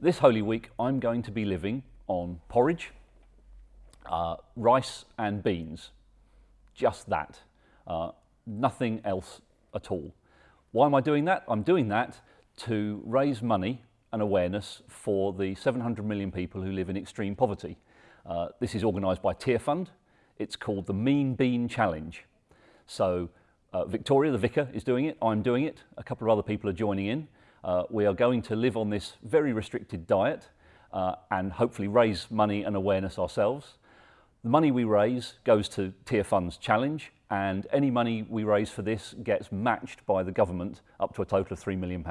This Holy Week, I'm going to be living on porridge, uh, rice and beans. Just that. Uh, nothing else at all. Why am I doing that? I'm doing that to raise money and awareness for the 700 million people who live in extreme poverty. Uh, this is organised by Tearfund. It's called the Mean Bean Challenge. So uh, Victoria, the vicar, is doing it. I'm doing it. A couple of other people are joining in. Uh, we are going to live on this very restricted diet uh, and hopefully raise money and awareness ourselves. The money we raise goes to Tier Funds Challenge and any money we raise for this gets matched by the government up to a total of £3 million.